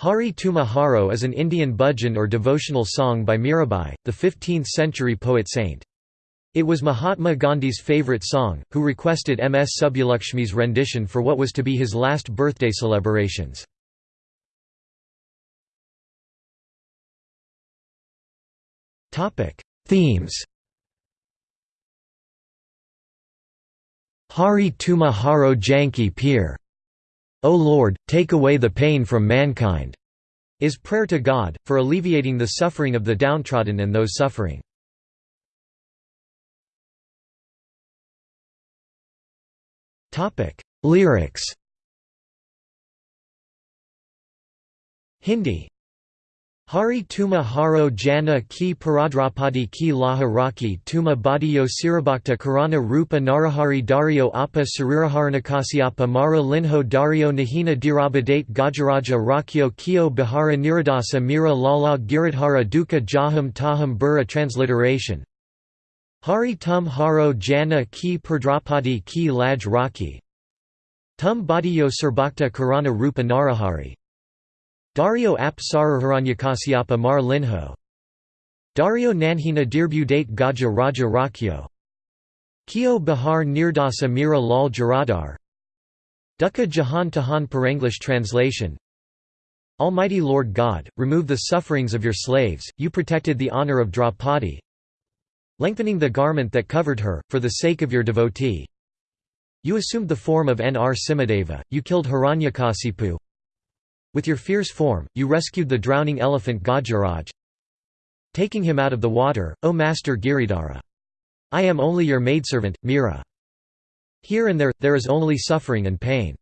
Hari Tuma Haro is an Indian bhajan or devotional song by Mirabai, the 15th-century poet-saint. It was Mahatma Gandhi's favourite song, who requested M. S. Subbulakshmi's rendition for what was to be his last birthday celebrations. Themes Hari Tuma Haro Janki Peer O Lord, take away the pain from mankind, is prayer to God, for alleviating the suffering of the downtrodden and those suffering. Lyrics. Hindi Hari Tuma Haro Jana ki Paradrapadi ki Laha Raki Tuma Badiyo Sirabhakta Karana Rupa Narahari Dario Appa Sariraharanikasiappa Mara Linho Dario Nahina Dirabadate Gajaraja Rakyo Kyo Bihara Niradasa Mira Lala Giridhara Duka Jaham Taham Bura Transliteration. Hari Tum Haro Jana ki Paradrapadi ki Laj Raki. Tum Badiyo Sirbhakta Karana Rupa Narahari Dario ap Sararharanyakasyapa mar linho. Dario nanhina dirbudate gaja raja rakyo. Kyo Bihar Nirdasa Mira Lal Jaradar Dukkha Jahan Tahan Paranglish translation. Almighty Lord God, remove the sufferings of your slaves, you protected the honor of Draupadi. Lengthening the garment that covered her, for the sake of your devotee. You assumed the form of Nr Simhadeva, you killed Hiranyakasipu with your fierce form, you rescued the drowning elephant Gajaraj, taking him out of the water, O Master Giridhara. I am only your maidservant, Mira. Here and there, there is only suffering and pain.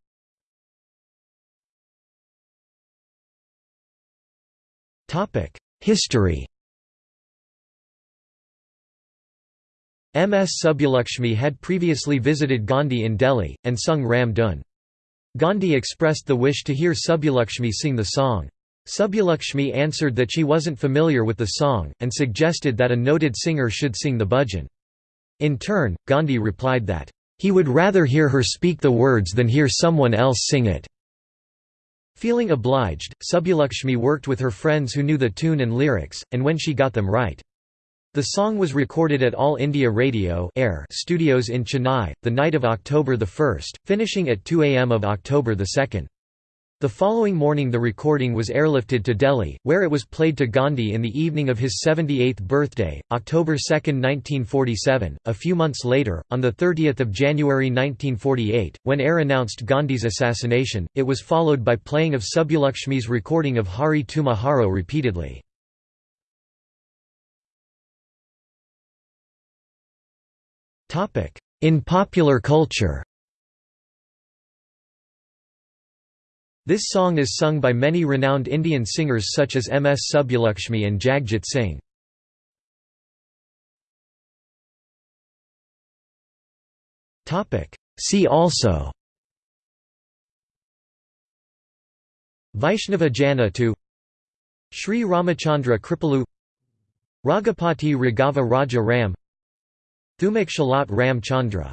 History M. S. Subbulakshmi had previously visited Gandhi in Delhi, and sung Ram Dhun. Gandhi expressed the wish to hear Subbulakshmi sing the song. Subbulakshmi answered that she wasn't familiar with the song, and suggested that a noted singer should sing the bhajan. In turn, Gandhi replied that, "...he would rather hear her speak the words than hear someone else sing it." Feeling obliged, Subbulakshmi worked with her friends who knew the tune and lyrics, and when she got them right, the song was recorded at All India Radio Air studios in Chennai, the night of October 1, finishing at 2 am of October 2. The following morning the recording was airlifted to Delhi, where it was played to Gandhi in the evening of his 78th birthday, October 2, 1947. A few months later, on 30 January 1948, when Air announced Gandhi's assassination, it was followed by playing of Subbulakshmi's recording of Hari Tumaharo repeatedly. In popular culture This song is sung by many renowned Indian singers such as M. S. Subbulakshmi and Jagjit Singh. See also Vaishnava Jana to Sri Ramachandra Kripalu Raghupati Raghava Raja Ram Thumak Chalat Ram Chandra